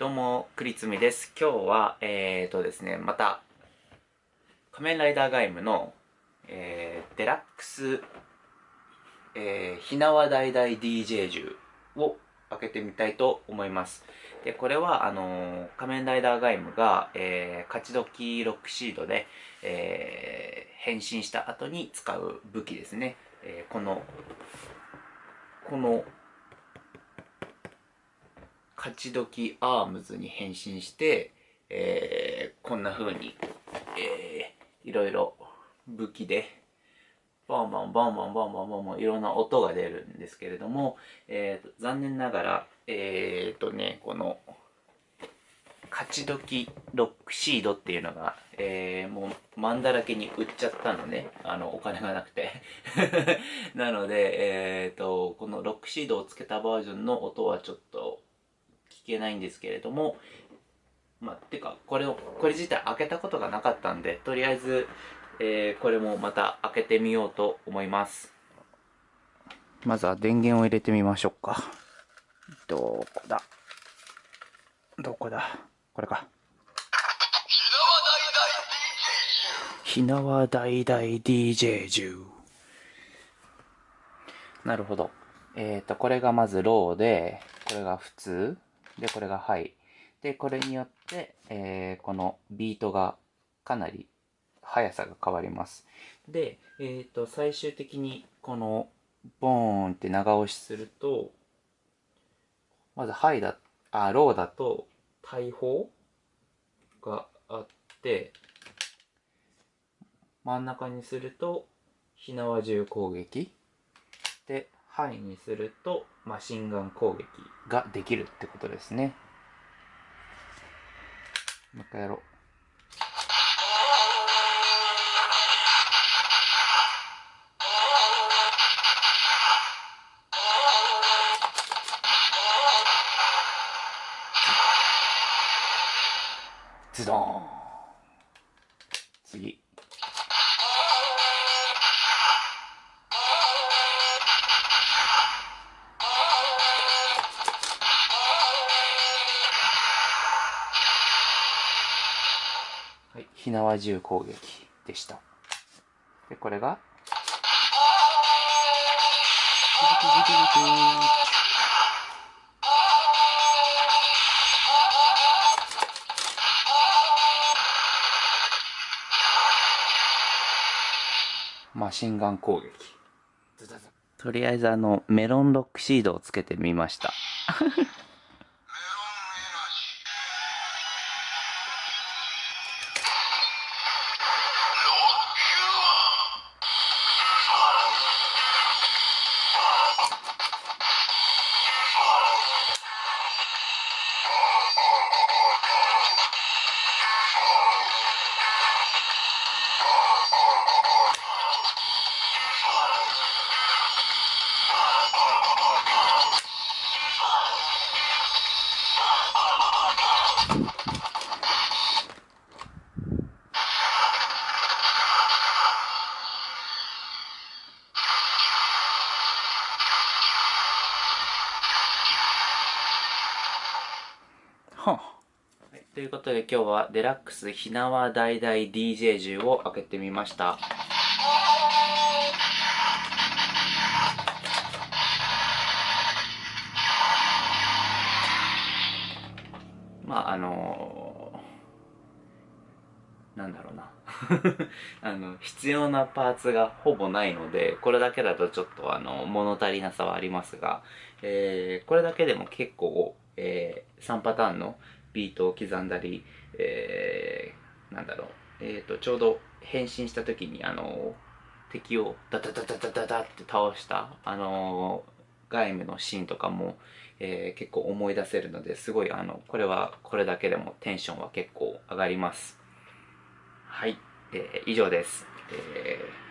どうも、くりつみです。今日は、えーとですね、また、仮面ライダーガイムの、えー、デラックス、えー、ひなわだいだい DJ 銃を開けてみたいと思います。で、これは、あのー、仮面ライダーガイムが、えー、勝ち時ロックシードで、えー、変身した後に使う武器ですね。えー、この、この、勝ち時アームズに変身して、えー、こんな風に、えー、いろいろ武器で、バンバンバンバンバンバンバンバンいろんな音が出るんですけれども、えーと、残念ながら、えっ、ー、とね、この、勝ち時ロックシードっていうのが、えー、もう、マンだらけに売っちゃったのね。あの、お金がなくて。なので、えっ、ー、と、このロックシードをつけたバージョンの音はちょっとけないんですけれども、まあ、てか、これを、これ自体開けたことがなかったんで、とりあえず、えー、これもまた開けてみようと思います。まずは電源を入れてみましょうか。どこだ？どこだ？これか。ひなわ大々 DJ 銃。なるほど。えっ、ー、と、これがまずローで、これが普通。で、これがハイ。で、これによって、えー、このビートがかなり速さが変わります。で、えっ、ー、と、最終的にこのボーンって長押しすると、まずハイだ、あ、ローだと大砲があって、真ん中にすると火縄銃攻撃。で、範囲にするとマシンガン攻撃ができるってことですね。もう一回やろう。ズドン次火縄銃攻撃でした。で、これが、マシンガン攻撃。とりあえずあの、メロンロックシードをつけてみました。はあ、ということで今日はデラックスひなわ大々 DJ 銃を開けてみました。まああのー、なんだろうな あの必要なパーツがほぼないのでこれだけだとちょっとあの物足りなさはありますが、えー、これだけでも結構えー、3パターンのビートを刻んだり、えー、なんだろう、えーと、ちょうど変身した時にあの敵をダダダダダダダって倒したあの外務のシーンとかも、えー、結構思い出せるのですごいあのこれはこれだけでもテンションは結構上がります。はい、えー、以上です、えー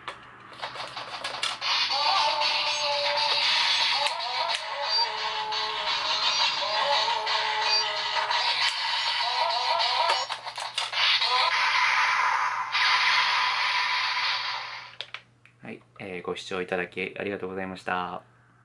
えー、ご視聴いただきありがとうございました。